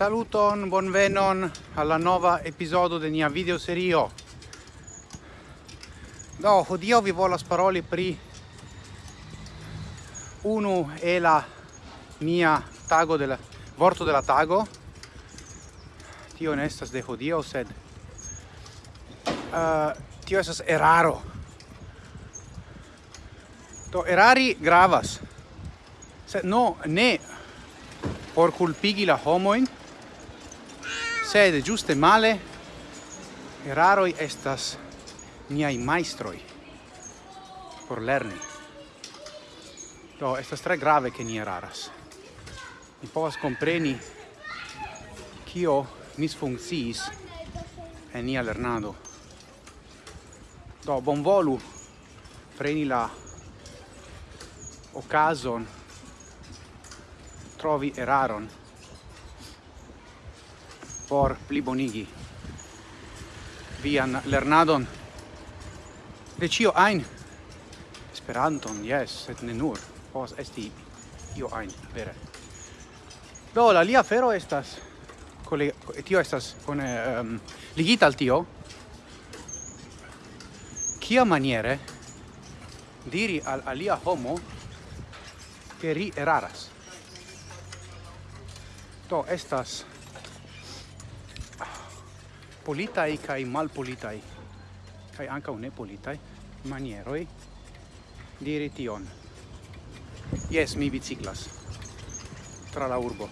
Saluton, bonvenon alla nova episodio de nia video serio. Do, hodio vi volas paroli pri unu e la mia tago della vorto della tago. Tio ne de hodio, sed uh, tio esas eraro. Do, erari gravas. Sed no, ne por culpigi la homoin, sed giuste male eraroi estas niai maestroi por lerni. Do, estas tre grave che ni eraras. Ni povas compreni kio misfunkciis en nia lernado. Do, bonvolu preni la occasion trovi eraron por plibonigi. Vian lernadon? De cio ein? Esperanton, yes, et ne nur, pos esti io ein, vere. Do, la lia fero estas, tio estas con, um, ehm, ligita al tio, kia maniere diri al alia homo che ri eraras. to estas politai kai malpolitai kai anka ne politai manieroi diri tion. Yes, mi biciclas tra la urbo.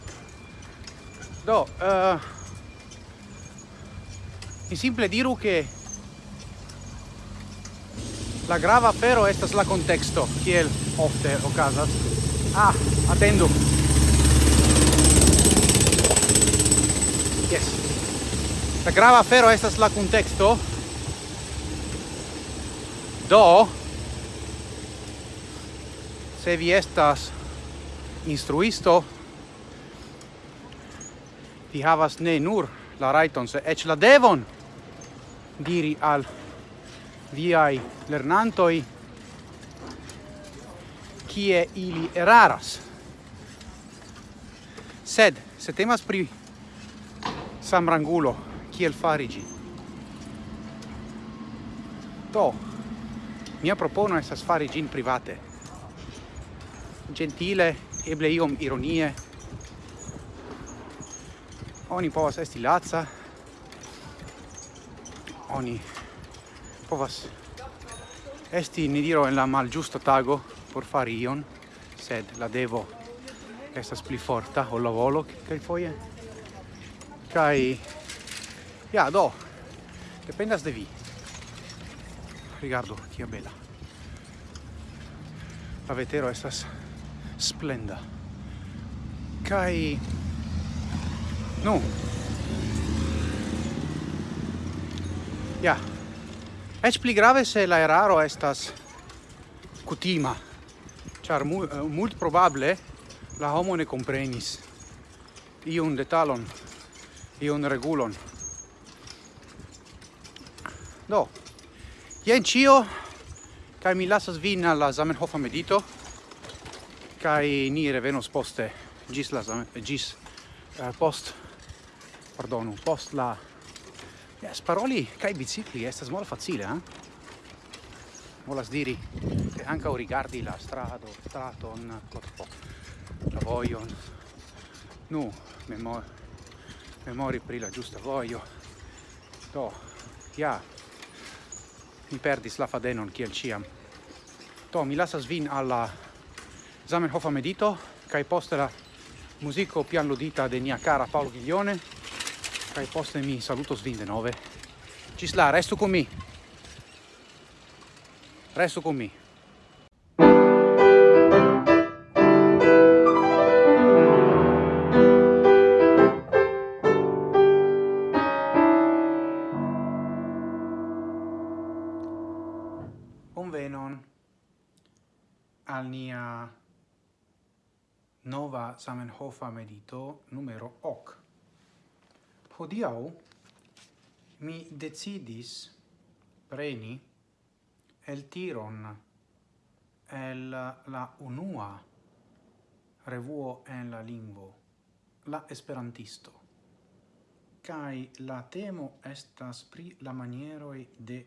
Do, uh, mi simple diru che la grava però estas la contexto, kiel ofte okazas Ah, attendu. Yes. La grava afero estas la kunteksto. Do se vi estas instruisto vi havas ne nur la raiton se ec la devon diri al viai lernantoj kie ili eraras. Sed se temas pri samrangulo kiel farigi. Do, mia propono estas fari gin private. Gentile, eble iom ironie. Oni povas esti laca. Oni povas esti, ni diro, en la malgiusta tago por fari ion, sed la devo estas pli forta, o la volo, kai foie. Kai Ja, do. Dependas de vi. Rigardo, kia bela. La vetero estas splenda. Kai Nu. Ja. Eĉ pli grave se la eraro estas kutima, ĉar mu, eh, mult probable la homo ne komprenis iun detalon, iun regulon. Do, jen cio, kai mi lasas vin alla Zamenhof medito, kai ni revenos poste, gis la Zamen, gis uh, eh, post, pardonu, post la, yes, paroli kai bicicli, estas mola facile, eh? Volas diri, che anche rigardi la strado, straton, corpo, la voion, nu, memor, memori pri la giusta voio, do, ja, yeah mi perdis la fadenon kiel ciam. Do, mi lasas vin alla Zamenhofa medito, kai poste la musico pianludita de mia cara Paolo Ghiglione, kai poste mi salutos vin de nove. Cisla, restu con mi! Restu con mi! Samenhofa medito numero hoc. Hodiau mi decidis preni el tiron el la unua revuo en la lingvo, la esperantisto. Cai la temo estas pri la manieroi de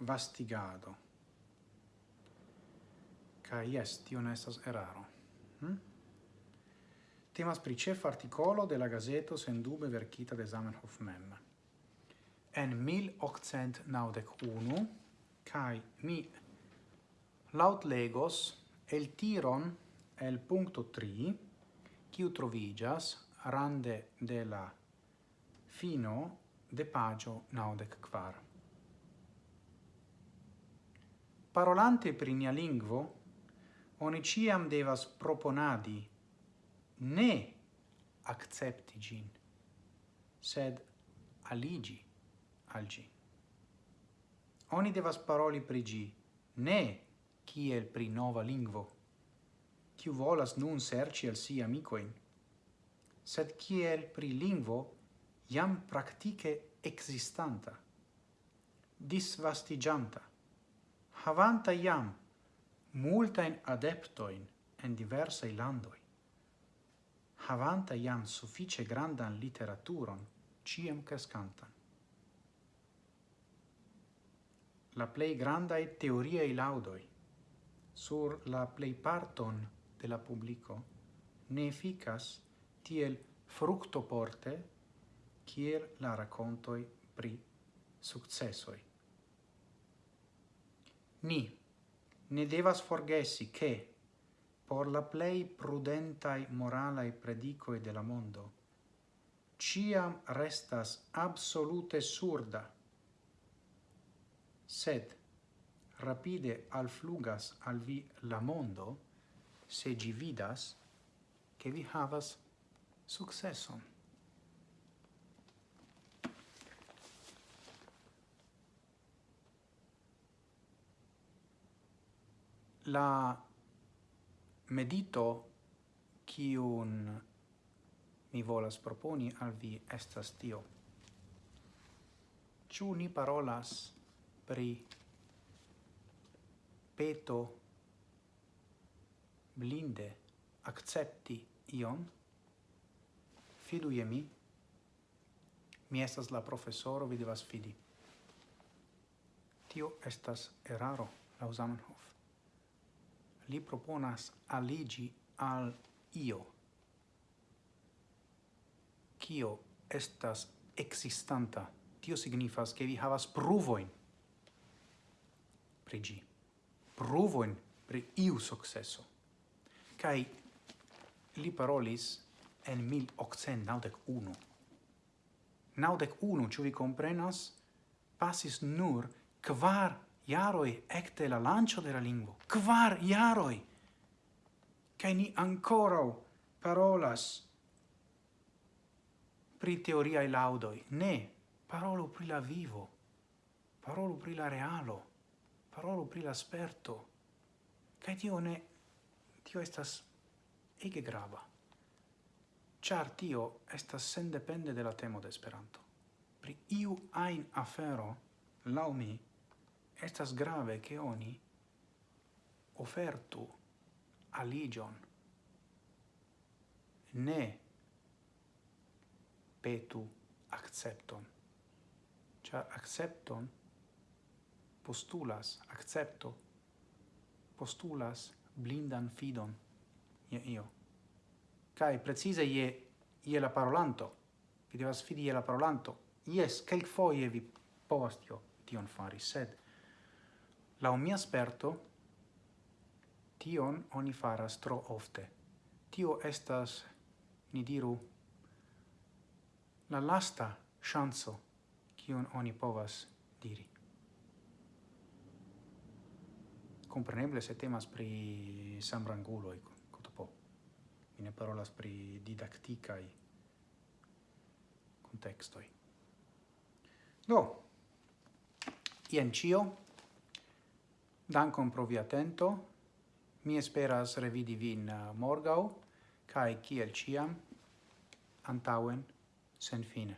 vastigado. Cai yes, tion estas eraro. Hm? temas pri cef articolo de la gazeto sendube verkita de Zamenhof mem. En 1891 kai mi laut legos el tiron el punto 3 kiu trovigas rande de la fino de pagio naudec quar. Parolante pri nia lingvo, oni ciam devas proponadi ne accepti gin, sed aligi al gi. Oni devas paroli pri gi, ne kiel pri nova lingvo, kiu volas nun serci al si amicoin, sed kiel pri lingvo jam praktike existanta, disvastigianta, havanta jam multain adeptoin en diversai landoi havanta jam suffice grandan literaturon, ciem crescantan. La plei grandaj teoriei laudoi sur la plejparton de la publico ne efficas tiel fructoporte kiel la racontoi pri successoi. Ni ne devas forgesi che por la plei prudentai moralai predicoi de la mondo, ciam restas absolute surda, sed rapide al flugas al vi la mondo, se gi vidas, che vi havas successon. La medito quion mi volas proponi al vi estas tio. Ciu ni parolas pri peto blinde accepti ion, fidu je mi, mi estas la professoro, vi devas fidi. Tio estas eraro, la Zamenhof li proponas aligi al io, kio estas existanta. Tio signifas che vi havas pruvoin pri gi, pruvoin pri iu successo. Kai li parolis en 1891. Naudec unu, ciu vi comprenas, passis nur quar iaroi ecte la lancio de la lingvo. Quar iaroi! Cai ni ancorau parolas pri teoriae laudoi. Ne, parolo pri la vivo, parolo pri la realo, parolo pri la sperto. Cae tio ne, tio estas ege grava. Char tio estas sen depende de la temo de Esperanto. Pri iu ain afero, lau mi, estas grave che oni ofertu aligion. Ne petu accepton. Cha accepton postulas accepto postulas blindan fidon. Ie io. Kai precise ie ie la parolanto. Vi devas fidi ie la parolanto. Yes kelkfoje vi povas tio tion fari sed la mia sperto, tion oni faras tro ofte. Tio estas, ni diru, la lasta chanso kiun oni povas diri. Compreneble se temas pri sambranguloi, cotopo. Mi ne parolas pri didacticae contextoi. Do, ien cio, Dankon pro via atento. Mi esperas revidi vin eh, morgau, cae ciel ciam, antauen, sen fine.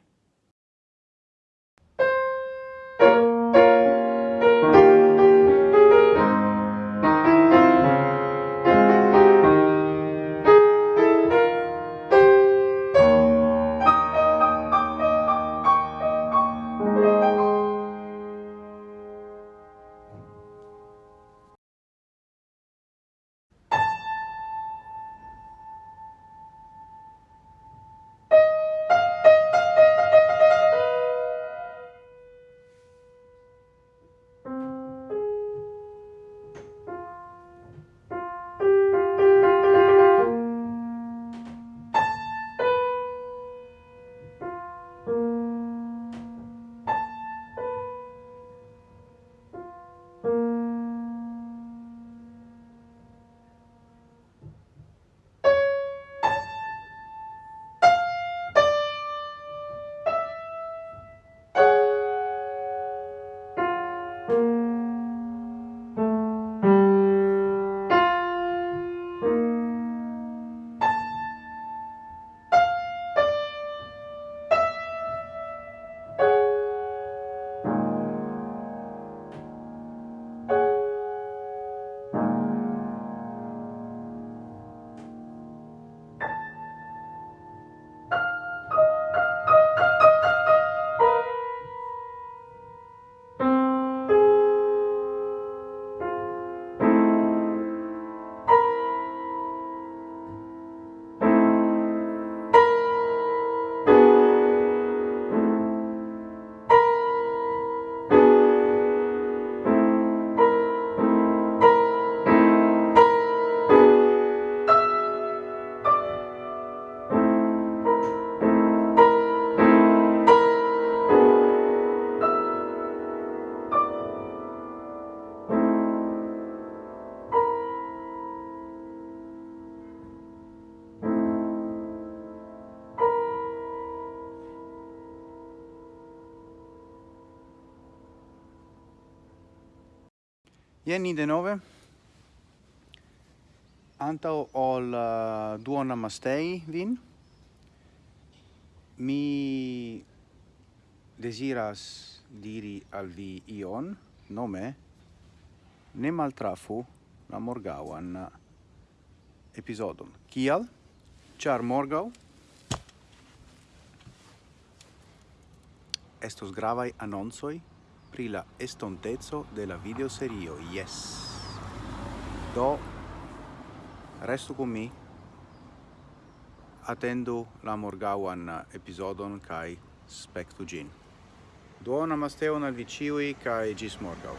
Ieni denove. Antau ol uh, duona mastei vin. Mi desiras diri al vi ion nome ne maltrafu la morgauan uh, episodon. Kial? Char morgau? Estos gravai annonsoi pri la estontezo de la videoserio, yes! Do, restu con mi, attendu la morgauan eh, episodon kai spectu gin. Duona masteon al viciui kai gis morgau.